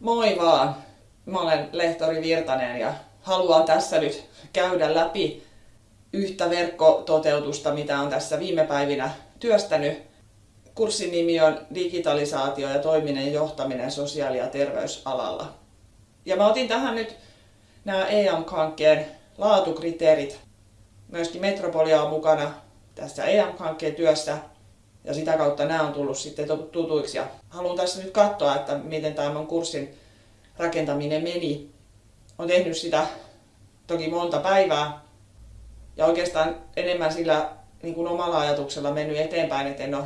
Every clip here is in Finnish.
Moi vaan! Mä olen lehtori Virtanen ja haluan tässä nyt käydä läpi yhtä verkkototeutusta, mitä on tässä viime päivinä työstänyt. Kurssin nimi on Digitalisaatio ja toiminen johtaminen sosiaali- ja terveysalalla. Ja mä otin tähän nyt nämä EAM-hankkeen laatukriteerit. Myöskin Metropolia on mukana tässä EAM-hankkeen työssä ja sitä kautta nämä on tullut sitten tutuiksi. Ja haluan tässä nyt katsoa, että miten tämän kurssin rakentaminen meni. Olen tehnyt sitä toki monta päivää ja oikeastaan enemmän sillä niin kuin omalla ajatuksella mennyt eteenpäin, että en ole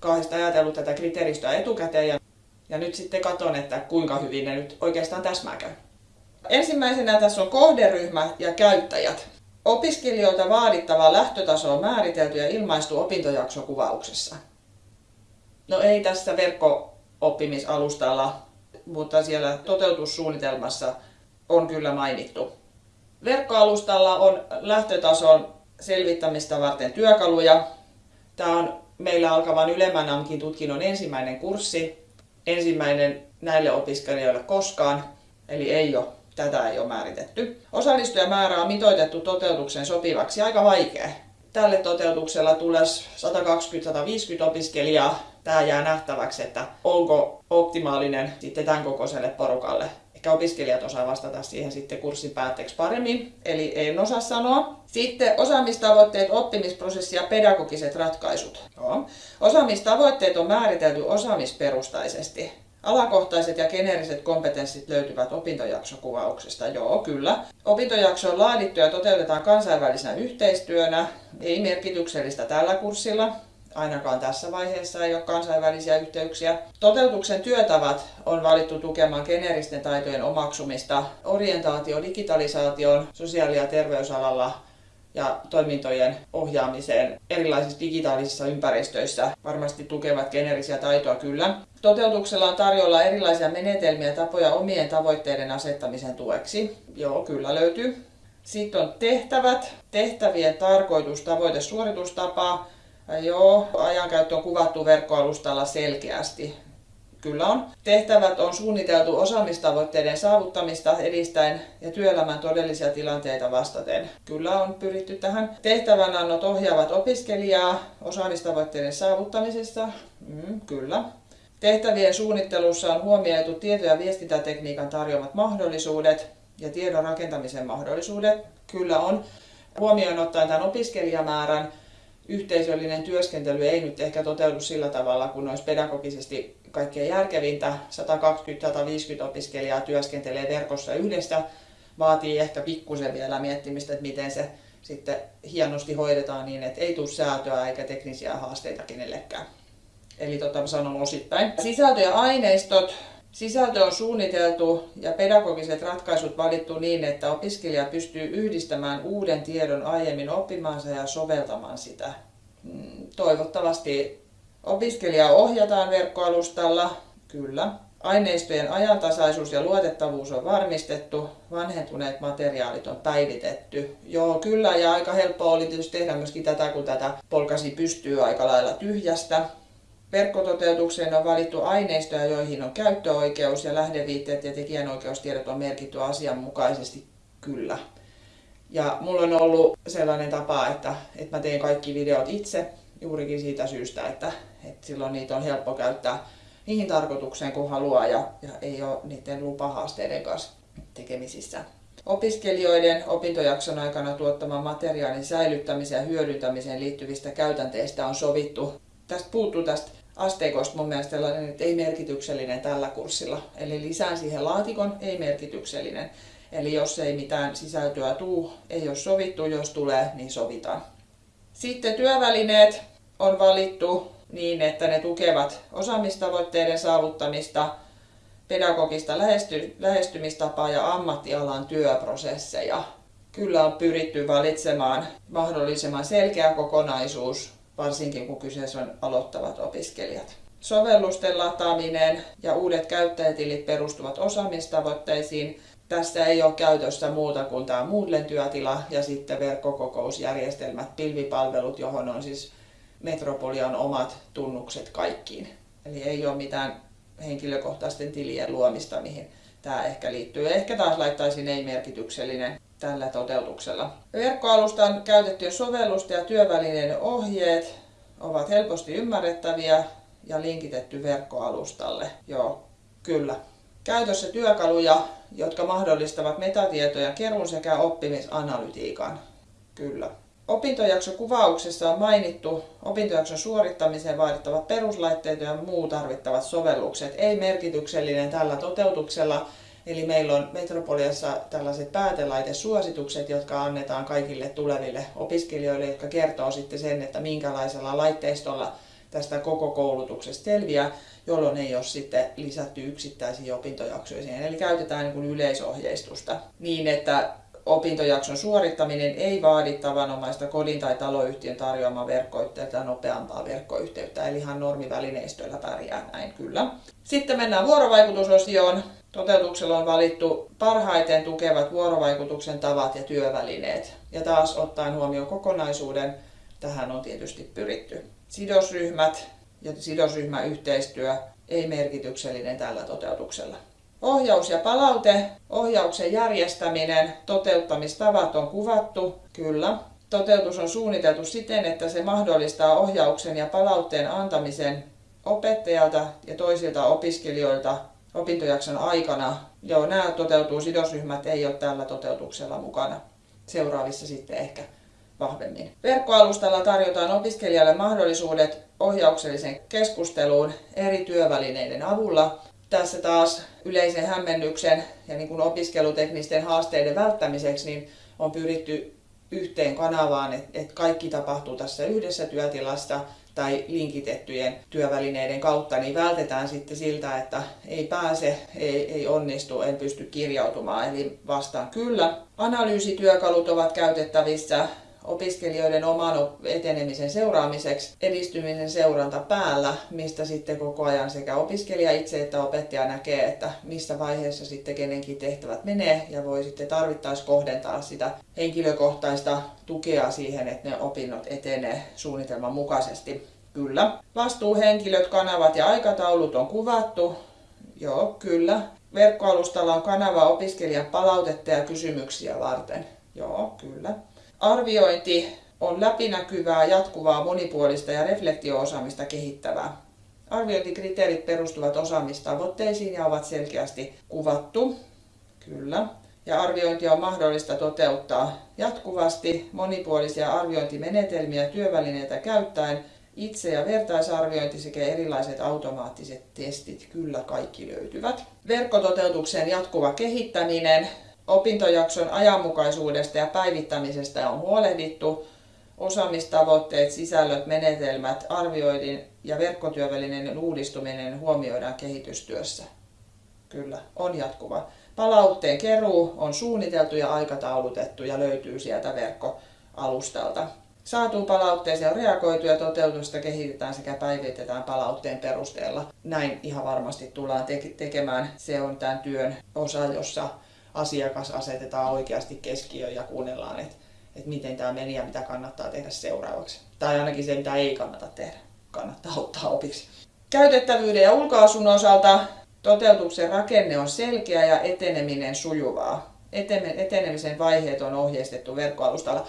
kahdesta ajatellut tätä kriteeristöä etukäteen ja, ja nyt sitten katson, että kuinka hyvin ne nyt oikeastaan täsmääkään. Ensimmäisenä tässä on kohderyhmä ja käyttäjät. Opiskelijoilta vaadittava lähtötaso on määritelty ja ilmaistu opintojaksokuvauksessa. No ei tässä verkko-oppimisalustalla, mutta siellä toteutussuunnitelmassa on kyllä mainittu. Verkkoalustalla on lähtötason selvittämistä varten työkaluja. Tämä on meillä alkavan ylemmän AMKin tutkinnon ensimmäinen kurssi. Ensimmäinen näille opiskelijoille koskaan, eli ei ole Tätä ei ole määritetty. Osallistujamäärä on mitoitettu toteutuksen sopivaksi aika vaikea. Tälle toteutuksella tulisi 120-150 opiskelijaa. Tämä jää nähtäväksi, että onko optimaalinen sitten tämän kokoiselle porukalle. Ehkä opiskelijat osaa vastata siihen sitten kurssin päätteeksi paremmin, eli en osaa sanoa. Sitten osaamistavoitteet, oppimisprosessi ja pedagogiset ratkaisut. Joo. Osaamistavoitteet on määritelty osaamisperustaisesti. Alakohtaiset ja geneeriset kompetenssit löytyvät opintojaksokuvauksesta. Joo, kyllä. Opintojakso on laadittu ja toteutetaan kansainvälisenä yhteistyönä. Ei merkityksellistä tällä kurssilla. Ainakaan tässä vaiheessa ei ole kansainvälisiä yhteyksiä. Toteutuksen työtavat on valittu tukemaan geneeristen taitojen omaksumista, orientaatio digitalisaation, sosiaali- ja terveysalalla ja toimintojen ohjaamiseen erilaisissa digitaalisissa ympäristöissä varmasti tukevat geneerisiä taitoja kyllä. Toteutuksella on tarjolla erilaisia menetelmiä ja tapoja omien tavoitteiden asettamisen tueksi. Joo, kyllä löytyy. Sitten on tehtävät, tehtävien tarkoitus, tavoite, suoritustapa. Joo, ajankäyttö on kuvattu verkkoalustalla selkeästi. Kyllä on. Tehtävät on suunniteltu osaamistavoitteiden saavuttamista edistäen ja työelämän todellisia tilanteita vastaten. Kyllä on pyritty tähän. Tehtävänannot ohjaavat opiskelijaa osaamistavoitteiden saavuttamisessa. Mm, kyllä. Tehtävien suunnittelussa on huomioitu tieto- ja viestintätekniikan tarjoamat mahdollisuudet ja tiedon rakentamisen mahdollisuudet. Kyllä on. Huomioon ottaen tämän opiskelijamäärän yhteisöllinen työskentely ei nyt ehkä toteudu sillä tavalla, kun olisi pedagogisesti kaikkein järkevintä. 120-150 opiskelijaa työskentelee verkossa yhdessä. Vaatii ehkä pikkusen vielä miettimistä, että miten se sitten hienosti hoidetaan niin, että ei tule säätöä eikä teknisiä haasteita kenellekään. Eli tota sanon osittain. Sisältö ja aineistot. Sisältö on suunniteltu ja pedagogiset ratkaisut valittu niin, että opiskelija pystyy yhdistämään uuden tiedon aiemmin oppimaansa ja soveltamaan sitä. Mm, toivottavasti opiskelija ohjataan verkkoalustalla, kyllä. Aineistojen ajantasaisuus ja luotettavuus on varmistettu, vanhentuneet materiaalit on päivitetty. Joo, kyllä, ja aika helppo oli tietysti tehdä myöskin tätä, kun tätä polkasi pystyy aika lailla tyhjästä. Verkkototeutukseen on valittu aineistoja, joihin on käyttöoikeus ja lähdeviitteet ja tekijänoikeustiedot on merkitty asianmukaisesti kyllä. Ja mulla on ollut sellainen tapa, että, että mä teen kaikki videot itse juurikin siitä syystä, että, että silloin niitä on helppo käyttää niihin tarkoitukseen kun haluaa ja, ja ei ole niiden lupahaasteiden kanssa tekemisissä. Opiskelijoiden opintojakson aikana tuottaman materiaalin säilyttämiseen ja hyödyntämiseen liittyvistä käytänteistä on sovittu. Tästä puuttuu tästä asteikosta mun mielestä sellainen, että ei merkityksellinen tällä kurssilla. Eli lisään siihen laatikon, ei merkityksellinen. Eli jos ei mitään sisältöä tuu, ei ole sovittu, jos tulee, niin sovitaan. Sitten työvälineet on valittu niin, että ne tukevat osaamistavoitteiden saavuttamista, pedagogista lähesty, lähestymistapaa ja ammattialan työprosesseja. Kyllä on pyritty valitsemaan mahdollisimman selkeä kokonaisuus, varsinkin kun kyseessä on aloittavat opiskelijat. Sovellusten lataaminen ja uudet käyttäjätilit perustuvat osaamistavoitteisiin. Tässä ei ole käytössä muuta kuin tämä Moodlen työtila ja sitten verkkokokousjärjestelmät, pilvipalvelut, johon on siis Metropolian omat tunnukset kaikkiin. Eli ei ole mitään henkilökohtaisten tilien luomista, mihin tämä ehkä liittyy. Ehkä taas laittaisin ei-merkityksellinen tällä toteutuksella. Verkkoalustan käytettyjen sovellusten ja työvälineiden ohjeet ovat helposti ymmärrettäviä ja linkitetty verkkoalustalle. Joo, kyllä. Käytössä työkaluja, jotka mahdollistavat metatietojen keruun sekä oppimisanalytiikan. Kyllä. Opintojaksokuvauksessa on mainittu opintojakson suorittamiseen vaadittavat peruslaitteet ja muu tarvittavat sovellukset. Ei merkityksellinen tällä toteutuksella, eli meillä on Metropoliassa tällaiset päätelaitesuositukset, jotka annetaan kaikille tuleville opiskelijoille, jotka kertoo sitten sen, että minkälaisella laitteistolla tästä koko koulutuksesta selviää, jolloin ei ole sitten lisätty yksittäisiä opintojaksoja siihen. Eli käytetään niin kuin yleisohjeistusta niin, että opintojakson suorittaminen ei vaadi tavanomaista kodin tai taloyhtiön tarjoamaa verkkoyhteyttä nopeampaa verkkoyhteyttä, eli ihan normivälineistöllä pärjää näin kyllä. Sitten mennään vuorovaikutusosioon. Toteutuksella on valittu parhaiten tukevat vuorovaikutuksen tavat ja työvälineet. Ja taas ottaen huomioon kokonaisuuden, tähän on tietysti pyritty. Sidosryhmät ja sidosryhmäyhteistyö ei merkityksellinen tällä toteutuksella. Ohjaus ja palaute, ohjauksen järjestäminen, toteuttamistavat on kuvattu, kyllä. Toteutus on suunniteltu siten, että se mahdollistaa ohjauksen ja palautteen antamisen opettajalta ja toisilta opiskelijoilta opintojakson aikana. Joo, nämä toteutuu, sidosryhmät ei ole tällä toteutuksella mukana. Seuraavissa sitten ehkä vahvemmin. Verkkoalustalla tarjotaan opiskelijalle mahdollisuudet ohjauksellisen keskusteluun eri työvälineiden avulla tässä taas yleisen hämmennyksen ja niin kuin opiskeluteknisten haasteiden välttämiseksi niin on pyritty yhteen kanavaan, että kaikki tapahtuu tässä yhdessä työtilassa tai linkitettyjen työvälineiden kautta, niin vältetään sitten siltä, että ei pääse, ei, ei onnistu, en pysty kirjautumaan. Eli vastaan kyllä. Analyysityökalut ovat käytettävissä opiskelijoiden oman etenemisen seuraamiseksi edistymisen seuranta päällä, mistä sitten koko ajan sekä opiskelija itse että opettaja näkee, että missä vaiheessa sitten kenenkin tehtävät menee ja voi sitten tarvittaessa kohdentaa sitä henkilökohtaista tukea siihen, että ne opinnot etenee suunnitelman mukaisesti. Kyllä. Vastuuhenkilöt, kanavat ja aikataulut on kuvattu. Joo, kyllä. Verkkoalustalla on kanava opiskelijan palautetta ja kysymyksiä varten. Joo, kyllä. Arviointi on läpinäkyvää, jatkuvaa, monipuolista ja reflektio-osaamista kehittävää. Arviointikriteerit perustuvat osaamistavoitteisiin ja ovat selkeästi kuvattu. Kyllä. Ja arviointia on mahdollista toteuttaa jatkuvasti monipuolisia arviointimenetelmiä työvälineitä käyttäen itse- ja vertaisarviointi sekä erilaiset automaattiset testit, kyllä kaikki löytyvät. Verkkototeutuksen jatkuva kehittäminen Opintojakson ajanmukaisuudesta ja päivittämisestä on huolehdittu. Osaamistavoitteet, sisällöt, menetelmät, arvioidin ja verkkotyövälinen uudistuminen huomioidaan kehitystyössä. Kyllä, on jatkuva. Palautteen keruu on suunniteltu ja aikataulutettu ja löytyy sieltä verkkoalustalta. Saatuun palautteeseen on reagoitu ja toteutusta kehitetään sekä päivitetään palautteen perusteella. Näin ihan varmasti tullaan tekemään. Se on tämän työn osa, jossa asiakas asetetaan oikeasti keskiöön ja kuunnellaan, että, että miten tämä meni ja mitä kannattaa tehdä seuraavaksi. Tai ainakin se, mitä ei kannata tehdä, kannattaa ottaa opiksi. Käytettävyyden ja ulkoasun osalta toteutuksen rakenne on selkeä ja eteneminen sujuvaa. Etenemisen vaiheet on ohjeistettu verkkoalustalla.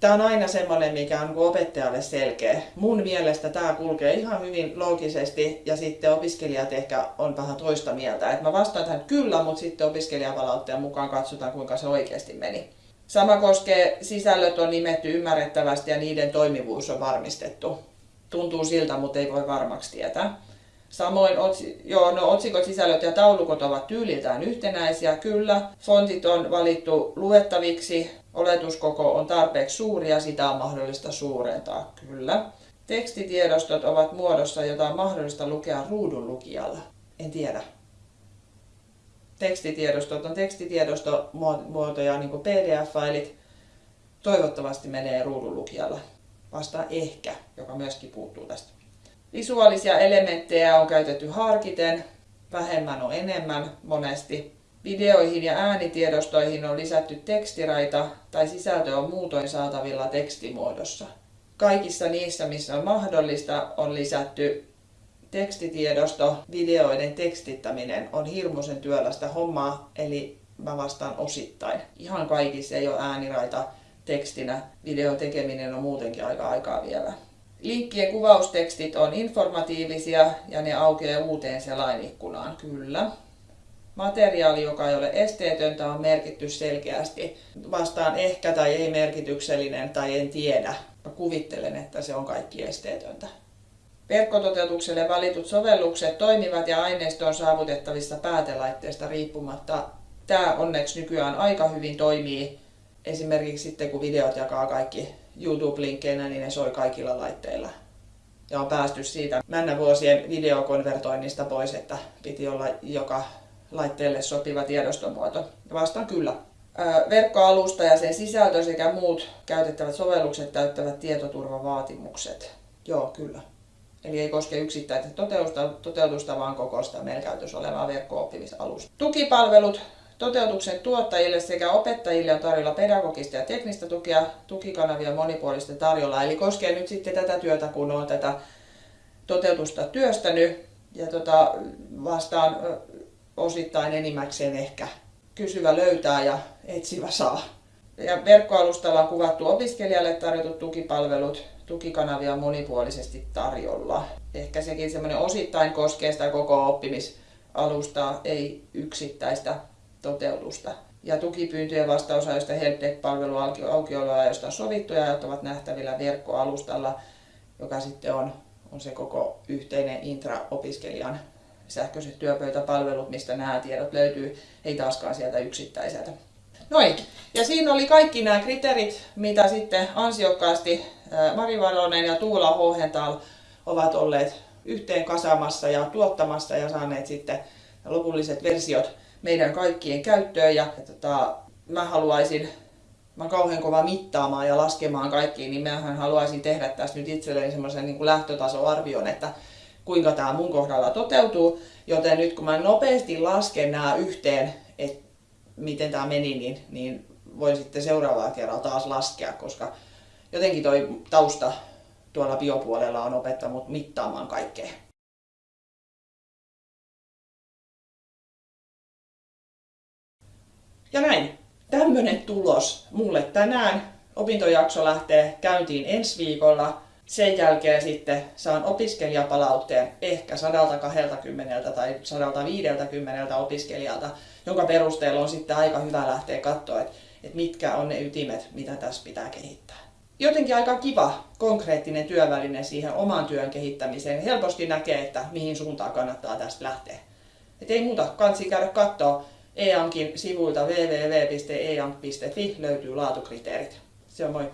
Tämä on aina semmoinen, mikä on opettajalle selkeä. Mun mielestä tämä kulkee ihan hyvin loogisesti ja sitten opiskelijat ehkä on vähän toista mieltä. Et mä vastaan tähän kyllä, mutta sitten opiskelijapalautteen mukaan katsotaan, kuinka se oikeasti meni. Sama koskee sisällöt on nimetty ymmärrettävästi ja niiden toimivuus on varmistettu. Tuntuu siltä, mutta ei voi varmaksi tietää. Samoin joo, no, otsikot, sisällöt ja taulukot ovat tyyliltään yhtenäisiä, kyllä. Fontit on valittu luettaviksi, oletuskoko on tarpeeksi suuri ja sitä on mahdollista suurentaa, kyllä. Tekstitiedostot ovat muodossa, jota on mahdollista lukea ruudun lukijalla. En tiedä. Tekstitiedostot on tekstitiedostomuotoja, niin kuin PDF-failit. Toivottavasti menee ruudun lukijalla. Vasta ehkä, joka myöskin puuttuu tästä. Visuaalisia elementtejä on käytetty harkiten, vähemmän on enemmän monesti. Videoihin ja äänitiedostoihin on lisätty tekstiraita tai sisältö on muutoin saatavilla tekstimuodossa. Kaikissa niissä, missä on mahdollista, on lisätty tekstitiedosto, videoiden tekstittäminen on hirmuisen työlästä hommaa, eli mä vastaan osittain. Ihan kaikissa ei ole ääniraita tekstinä. Video tekeminen on muutenkin aika aikaa vievä. Linkkien kuvaustekstit on informatiivisia ja ne aukeaa uuteen selainikkunaan, kyllä. Materiaali, joka ei ole esteetöntä, on merkitty selkeästi. Vastaan ehkä tai ei merkityksellinen tai en tiedä. Mä kuvittelen, että se on kaikki esteetöntä. Verkkototeutukselle valitut sovellukset toimivat ja aineisto on saavutettavissa päätelaitteesta riippumatta. Tämä onneksi nykyään aika hyvin toimii. Esimerkiksi sitten kun videot jakaa kaikki YouTube-linkkeinä, niin ne soi kaikilla laitteilla. Ja on päästy siitä männä vuosien videokonvertoinnista pois, että piti olla joka laitteelle sopiva tiedostomuoto. Vastaan kyllä. Verkkoalusta ja sen sisältö sekä muut käytettävät sovellukset täyttävät tietoturvavaatimukset. Joo, kyllä. Eli ei koske yksittäistä toteutusta, toteutusta vaan koko sitä meillä käytössä olevaa verkko-oppimisalusta. Tukipalvelut Toteutuksen tuottajille sekä opettajille on tarjolla pedagogista ja teknistä tukea, tukikanavia monipuolista tarjolla. Eli koskee nyt sitten tätä työtä, kun olen tätä toteutusta työstänyt ja tota, vastaan osittain enimmäkseen ehkä kysyvä löytää ja etsivä saa. Ja verkkoalustalla on kuvattu opiskelijalle tarjotut tukipalvelut, tukikanavia on monipuolisesti tarjolla. Ehkä sekin semmoinen osittain koskee sitä koko oppimisalustaa, ei yksittäistä toteutusta. Ja tukipyyntöjen vastausajoista helpdeck-palvelu aukioloajoista on sovittu ja ajat ovat nähtävillä verkkoalustalla, joka sitten on, on se koko yhteinen intra-opiskelijan sähköiset työpöytäpalvelut, mistä nämä tiedot löytyy, ei taaskaan sieltä yksittäiseltä. Noin. Ja siinä oli kaikki nämä kriteerit, mitä sitten ansiokkaasti Mari Varonen ja Tuula Hohental ovat olleet yhteen kasamassa ja tuottamassa ja saaneet sitten lopulliset versiot meidän kaikkien käyttöön. Ja, ja tota, mä haluaisin, mä kauhean kova mittaamaan ja laskemaan kaikkiin, niin mä haluaisin tehdä tästä nyt itselleni semmoisen niin lähtötasoarvion, että kuinka tämä mun kohdalla toteutuu. Joten nyt kun mä nopeasti lasken nämä yhteen, että miten tämä meni, niin, niin voin sitten seuraavalla kerralla taas laskea, koska jotenkin toi tausta tuolla biopuolella on opettanut mittaamaan kaikkea. Ja näin. Tämmönen tulos mulle tänään. Opintojakso lähtee käyntiin ensi viikolla. Sen jälkeen sitten saan opiskelijapalautteen ehkä 120 tai 150 opiskelijalta, jonka perusteella on sitten aika hyvä lähteä katsoa, että, että mitkä on ne ytimet, mitä tässä pitää kehittää. Jotenkin aika kiva, konkreettinen työväline siihen oman työn kehittämiseen. Helposti näkee, että mihin suuntaan kannattaa tästä lähteä. Et ei muuta, kansi käydä katsoa EANkin sivuilta www.eank.fi löytyy laatukriteerit. Se on moi!